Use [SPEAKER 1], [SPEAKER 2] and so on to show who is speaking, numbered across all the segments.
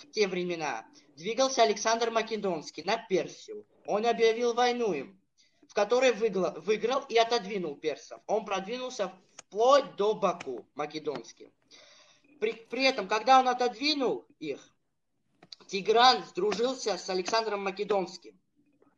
[SPEAKER 1] в те времена двигался Александр Македонский на Персию. Он объявил войну им, в которой выиграл, выиграл и отодвинул персов. Он продвинулся вплоть до Баку, македонский. При, при этом, когда он отодвинул их, Тигран сдружился с Александром Македонским.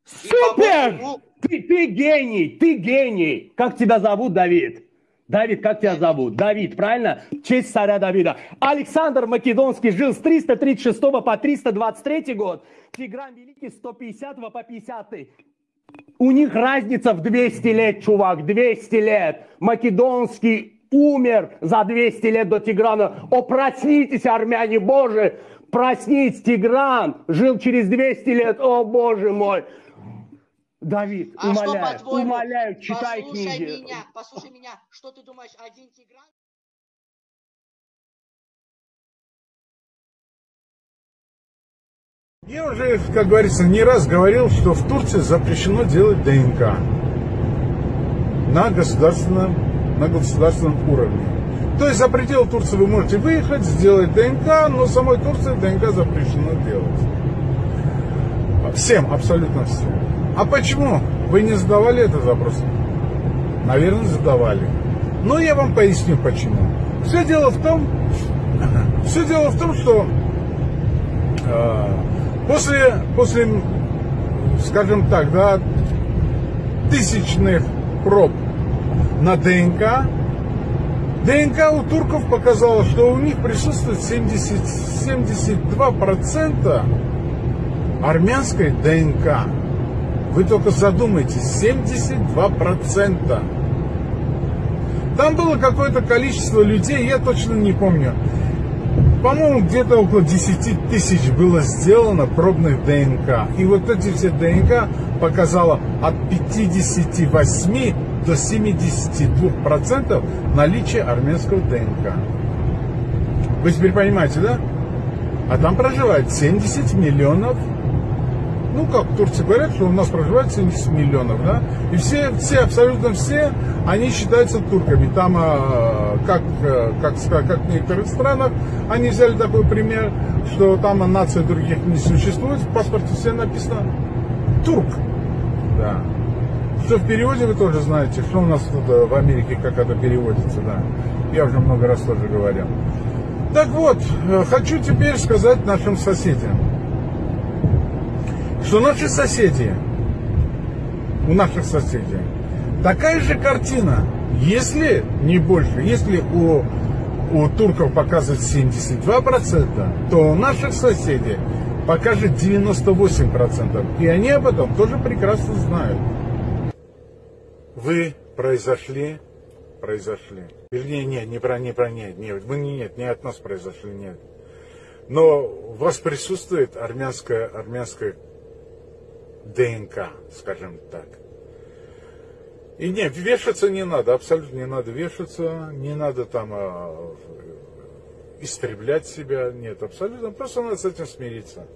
[SPEAKER 2] Супер! Ему... Ты, ты гений, ты гений. Как тебя зовут, Давид? Давид, как тебя зовут? Давид, правильно? В честь царя Давида. Александр Македонский жил с 336 по 323 год. Тигран Великий с 150 по 50. У них разница в 200 лет, чувак, 200 лет. Македонский умер за 200 лет до Тиграна. О, проснитесь, армяне Божии! Проснитесь, Тигран жил через 200 лет. О, Боже мой! Давид, а умоляю, что, умоляю, читай
[SPEAKER 1] послушай
[SPEAKER 2] книги.
[SPEAKER 1] Меня, послушай меня, что ты думаешь, один Тигран?
[SPEAKER 3] Я уже, как говорится, не раз говорил, что в Турции запрещено делать ДНК на государственном, на государственном уровне. То есть за пределы Турции вы можете выехать, сделать ДНК, но самой Турции ДНК запрещено делать. Всем, абсолютно всем. А почему? Вы не задавали этот вопрос? Наверное, задавали. Но я вам поясню почему. Все дело в том, все дело в том, что э, после, после, скажем так, да, тысячных проб на ДНК, ДНК у турков показала, что у них присутствует 70, 72% армянской ДНК. Вы только задумайтесь, 72%. Там было какое-то количество людей, я точно не помню. По-моему, где-то около 10 тысяч было сделано пробных ДНК. И вот эти все ДНК показало от 58 до 72% наличия армянского ДНК. Вы теперь понимаете, да? А там проживает 70 миллионов ну, как в Турции говорят, что у нас проживает 70 миллионов, да, и все, все, абсолютно все, они считаются турками. Там, а, как, э, как, как в некоторых странах, они взяли такой пример, что там нации других не существует, в паспорте все написано турк, да. Что в переводе вы тоже знаете, что у нас тут э, в Америке, как это переводится, да. Я уже много раз тоже говорил. Так вот, э, хочу теперь сказать нашим соседям что наши соседи, у наших соседей, такая же картина, если не больше, если у, у турков показывает 72%, то у наших соседей покажет 98%. И они об этом тоже прекрасно знают. Вы произошли, произошли. Вернее, нет, не про, не про, нет, нет, не, нет, не от нас произошли, нет. Но у вас присутствует армянская, армянская ДНК, скажем так. И нет, вешаться не надо, абсолютно не надо вешаться, не надо там а, истреблять себя, нет, абсолютно, просто надо с этим смириться.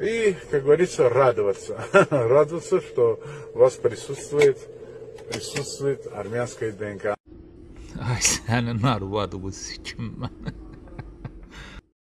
[SPEAKER 3] И, как говорится, радоваться, радоваться, что у вас присутствует, присутствует армянская ДНК.
[SPEAKER 4] Ay senin arvadı bu sikim ben.